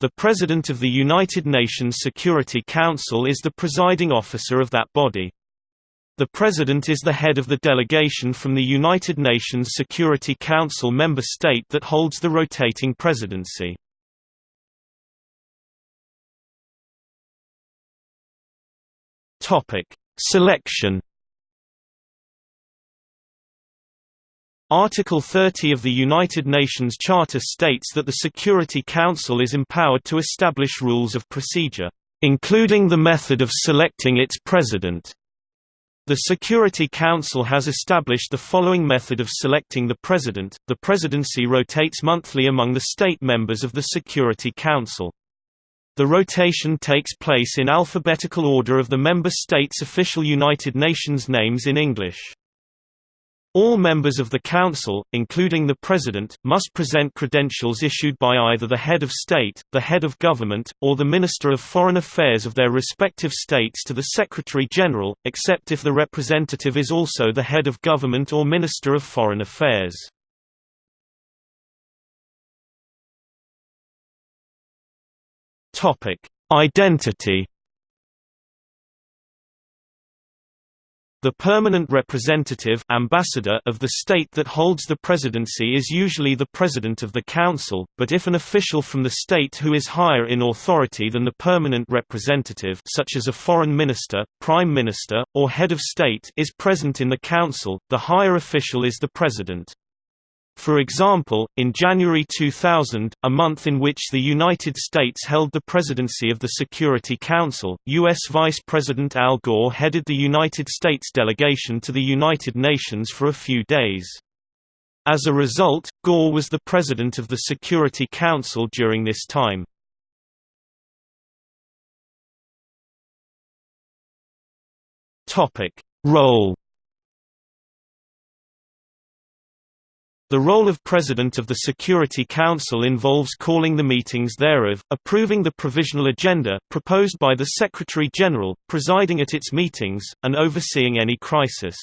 The President of the United Nations Security Council is the presiding officer of that body. The President is the head of the delegation from the United Nations Security Council member state that holds the rotating presidency. Selection Article 30 of the United Nations Charter states that the Security Council is empowered to establish rules of procedure, including the method of selecting its president. The Security Council has established the following method of selecting the president. The presidency rotates monthly among the state members of the Security Council. The rotation takes place in alphabetical order of the member states' official United Nations names in English. All members of the Council, including the President, must present credentials issued by either the head of state, the head of government, or the Minister of Foreign Affairs of their respective states to the Secretary-General, except if the representative is also the head of government or Minister of Foreign Affairs. Identity The permanent representative ambassador of the state that holds the presidency is usually the president of the council, but if an official from the state who is higher in authority than the permanent representative such as a foreign minister, prime minister, or head of state is present in the council, the higher official is the president. For example, in January 2000, a month in which the United States held the presidency of the Security Council, U.S. Vice President Al Gore headed the United States delegation to the United Nations for a few days. As a result, Gore was the president of the Security Council during this time. Role The role of President of the Security Council involves calling the meetings thereof, approving the provisional agenda proposed by the Secretary-General, presiding at its meetings, and overseeing any crisis.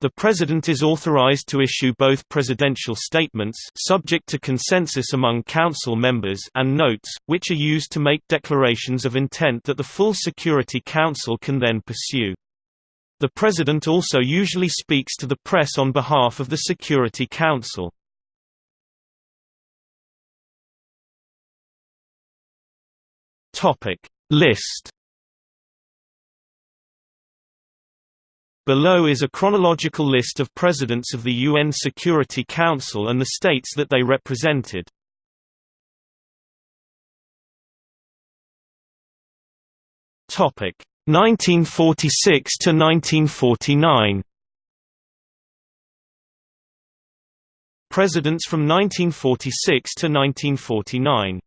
The President is authorized to issue both presidential statements subject to consensus among Council members and notes, which are used to make declarations of intent that the full Security Council can then pursue. The President also usually speaks to the press on behalf of the Security Council. List Below is a chronological list of presidents of the UN Security Council and the states that they represented. Topic 1946 to 1949 Presidents from 1946 to 1949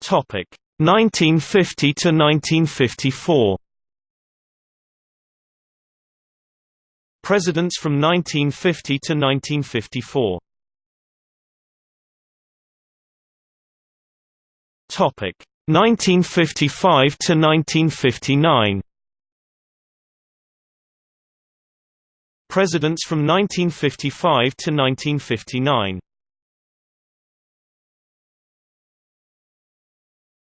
Topic 1950 to 1954 Presidents from 1950 to 1954 Topic 1955 to 1959. Presidents from 1955 to 1959.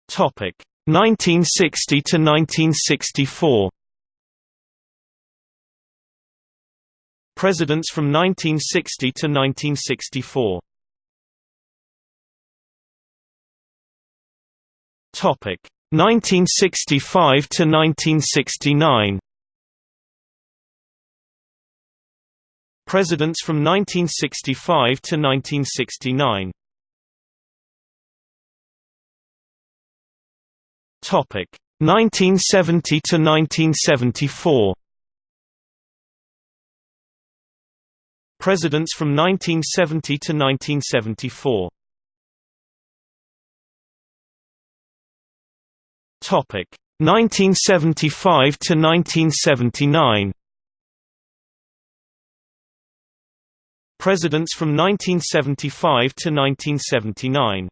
Topic 1960 to 1964. Presidents from 1960 to 1964. Topic 1965 to 1969. Presidents from 1965 to 1969. Topic 1970 to 1974. Presidents from 1970 to 1974. Topic 1975 to 1979. Presidents from 1975 to 1979.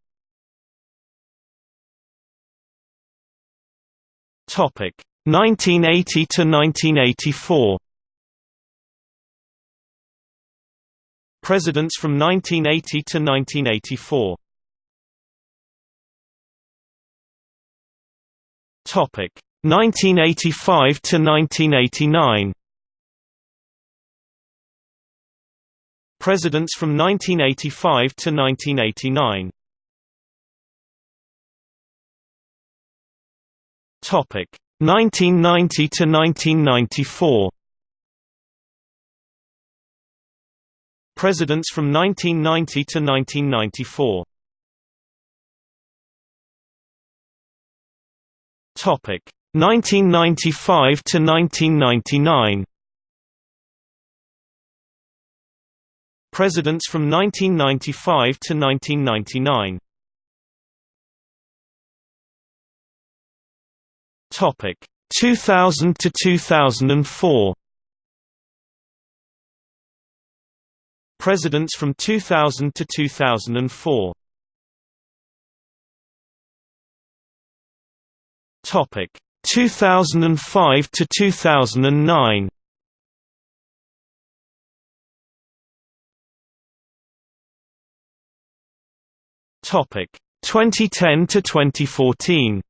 Topic 1980 to 1984. Presidents from 1980 to 1984 Topic 1985 to 1989 Presidents from 1985 to 1989 Topic 1990 to 1994 Presidents from 1990 to 1994 Topic 1995 to 1999 Presidents from 1995 to 1999 Topic 2000 to 2004 Presidents from 2000 to 2004 Topic 2005 to 2009 Topic 2010 to 2014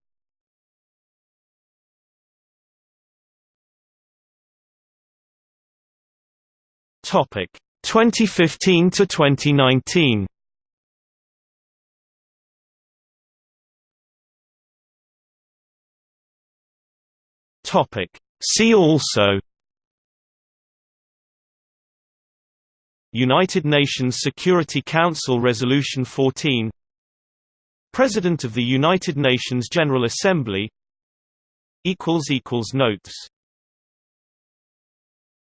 Topic 2015 to 2019 Topic. See also United Nations Security Council Resolution 14 President of the United Nations General Assembly Notes